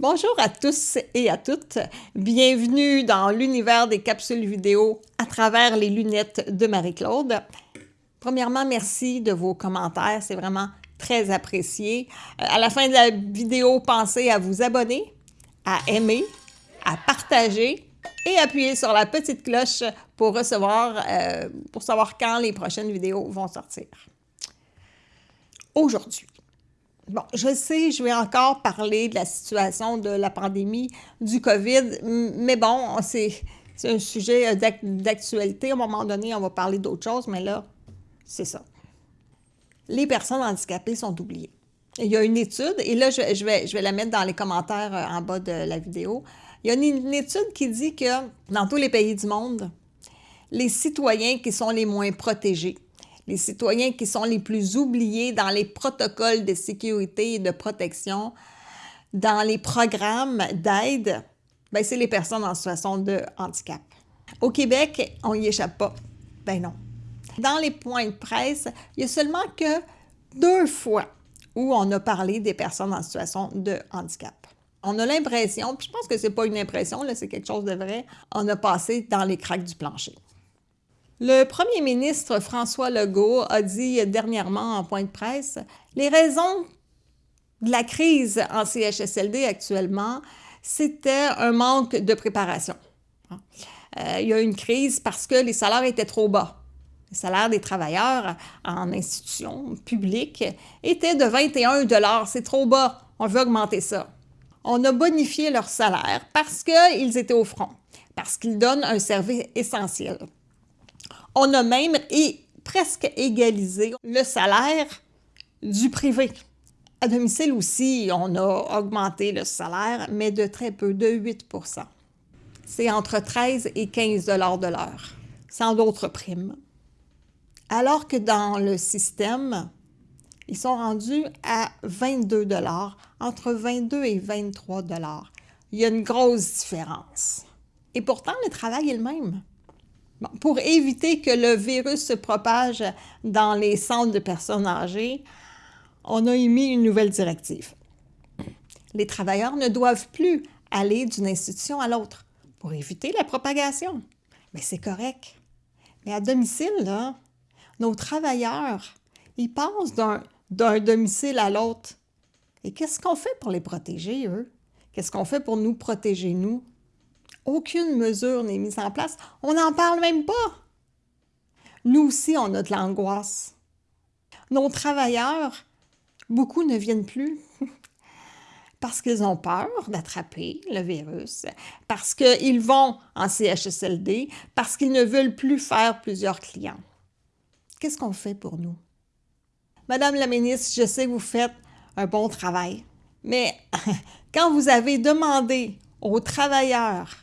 Bonjour à tous et à toutes. Bienvenue dans l'univers des capsules vidéo à travers les lunettes de Marie-Claude. Premièrement, merci de vos commentaires, c'est vraiment très apprécié. Euh, à la fin de la vidéo, pensez à vous abonner, à aimer, à partager et appuyer sur la petite cloche pour recevoir, euh, pour savoir quand les prochaines vidéos vont sortir. Aujourd'hui, Bon, je sais, je vais encore parler de la situation de la pandémie du COVID, mais bon, c'est un sujet euh, d'actualité. À un moment donné, on va parler d'autre chose, mais là, c'est ça. Les personnes handicapées sont oubliées. Il y a une étude, et là, je, vais, la mettre dans les commentaires euh, en bas de la vidéo. Il y a une étude qui dit que dans tous les pays du monde, les citoyens qui sont les moins protégés, les citoyens qui sont les plus oubliés dans les protocoles de sécurité et de protection, dans les programmes d'aide, ben c'est les personnes en situation de handicap. Au Québec, on n'y échappe pas. Ben non. Dans les points de presse, il y a seulement que deux fois où on a parlé des personnes en situation de handicap. On a l'impression, puis je pense que ce n'est pas une impression, c'est quelque chose de vrai, on a passé dans les craques du plancher. Le premier ministre François Legault a dit dernièrement en point de presse les raisons de la crise en CHSLD actuellement, c'était un manque de préparation. Euh, il y a une crise parce que les salaires étaient trop bas. Les salaires des travailleurs en institutions publiques étaient de 21 C'est trop bas. On veut augmenter ça. On a bonifié leur salaire parce qu'ils étaient au front, parce qu'ils donnent un service essentiel. On a même presque égalisé le salaire du privé. À domicile aussi, on a augmenté le salaire, mais de très peu, de 8% C'est entre 13 et 15 de l'heure, sans d'autres primes. Alors que dans le système, ils sont rendus à 22 entre 22 et 23 Il y a une grosse différence. Et pourtant, le travail est le même pour éviter que le virus se propage dans les centres de personnes âgées, on a émis une nouvelle directive. Les travailleurs ne doivent plus aller d'une institution à l'autre pour éviter la propagation. Mais c'est correct. Mais à domicile, là, nos travailleurs, ils passent d'un domicile à l'autre. Et qu'est-ce qu'on fait pour les protéger, eux? Qu'est-ce qu'on fait pour nous protéger, nous? Aucune mesure n'est mise en place. On n'en parle même pas. Nous aussi, on a de l'angoisse. Nos travailleurs, beaucoup ne viennent plus parce qu'ils ont peur d'attraper le virus, parce qu'ils vont en CHSLD, parce qu'ils ne veulent plus faire plusieurs clients. Qu'est-ce qu'on fait pour nous? Madame la ministre, je sais que vous faites un bon travail, mais quand vous avez demandé aux travailleurs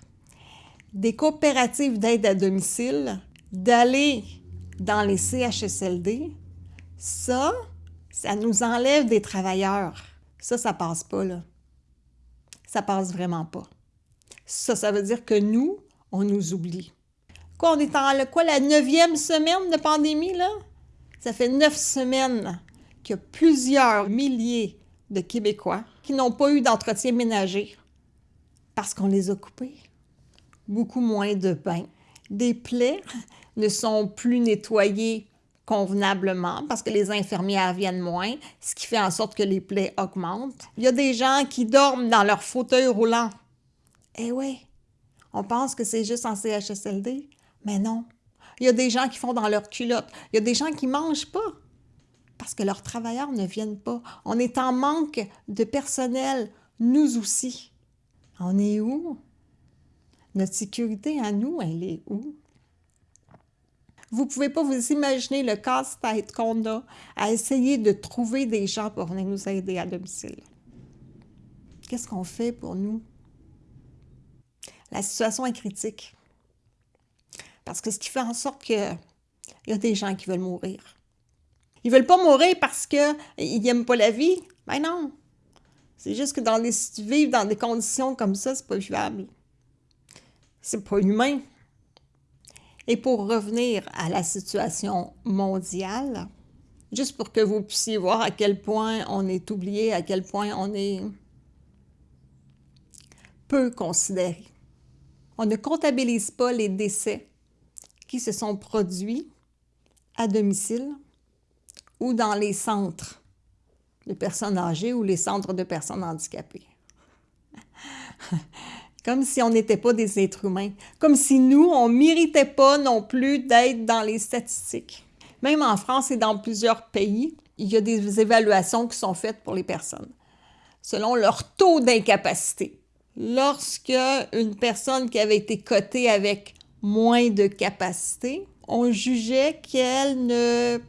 des coopératives d'aide à domicile d'aller dans les CHSLD, ça, ça nous enlève des travailleurs. Ça, ça passe pas, là. Ça passe vraiment pas. Ça, ça veut dire que nous, on nous oublie. Quoi, on est en quoi, la neuvième semaine de pandémie, là? Ça fait neuf semaines qu'il y a plusieurs milliers de Québécois qui n'ont pas eu d'entretien ménager parce qu'on les a coupés beaucoup moins de bains. Des plaies ne sont plus nettoyées convenablement parce que les infirmières viennent moins, ce qui fait en sorte que les plaies augmentent. Il y a des gens qui dorment dans leur fauteuil roulant. Eh oui, on pense que c'est juste en CHSLD, mais non. Il y a des gens qui font dans leur culotte. Il y a des gens qui mangent pas parce que leurs travailleurs ne viennent pas. On est en manque de personnel, nous aussi. On est où? Notre sécurité à nous, elle est où? Vous ne pouvez pas vous imaginer le casse-tête qu'on a à essayer de trouver des gens pour venir nous aider à domicile. Qu'est-ce qu'on fait pour nous? La situation est critique. Parce que ce qui fait en sorte qu'il y a des gens qui veulent mourir. Ils ne veulent pas mourir parce qu'ils n'aiment pas la vie? Ben non. C'est juste que dans les, vivre dans des conditions comme ça, c'est pas vivable. C'est pas humain. Et pour revenir à la situation mondiale, juste pour que vous puissiez voir à quel point on est oublié, à quel point on est peu considérés. On ne comptabilise pas les décès qui se sont produits à domicile ou dans les centres de personnes âgées ou les centres de personnes handicapées. Comme si on n'était pas des êtres humains. Comme si nous, on ne méritait pas non plus d'être dans les statistiques. Même en France et dans plusieurs pays, il y a des évaluations qui sont faites pour les personnes selon leur taux d'incapacité. Lorsque une personne qui avait été cotée avec moins de capacité, on jugeait qu'elle ne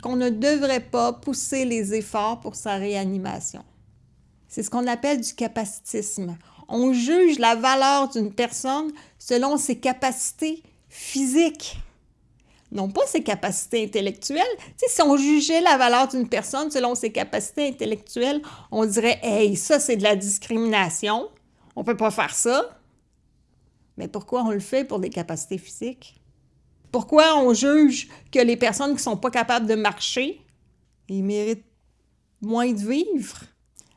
qu'on ne devrait pas pousser les efforts pour sa réanimation. C'est ce qu'on appelle du capacitisme. On juge la valeur d'une personne selon ses capacités physiques, non pas ses capacités intellectuelles. si on jugeait la valeur d'une personne selon ses capacités intellectuelles, on dirait Hey, ça, c'est de la discrimination. On ne peut pas faire ça. Mais pourquoi on le fait pour des capacités physiques? Pourquoi on juge que les personnes qui ne sont pas capables de marcher, ils méritent moins de vivre?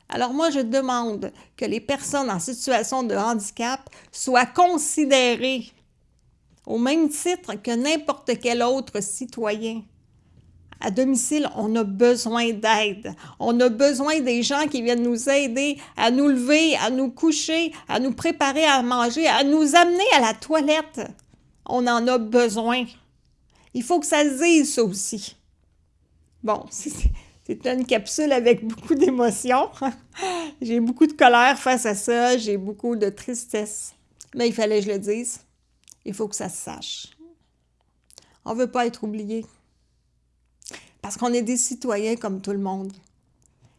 Alors moi, je demande que les personnes en situation de handicap soient considérées au même titre que n'importe quel autre citoyen. À domicile, on a besoin d'aide. On a besoin des gens qui viennent nous aider à nous lever, à nous coucher, à nous préparer à manger, à nous amener à la toilette. On en a besoin. Il faut que ça se dise, ça aussi. Bon, c'est une capsule avec beaucoup d'émotions. j'ai beaucoup de colère face à ça, j'ai beaucoup de tristesse. Mais il fallait que je le dise. Il faut que ça se sache. On ne veut pas être oublié. Parce qu'on est des citoyens comme tout le monde.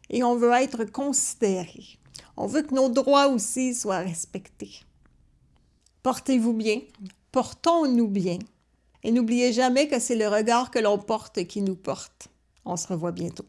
Et on veut être considérés. On veut que nos droits aussi soient respectés. Portez-vous bien, portons-nous bien. Et n'oubliez jamais que c'est le regard que l'on porte qui nous porte. On se revoit bientôt.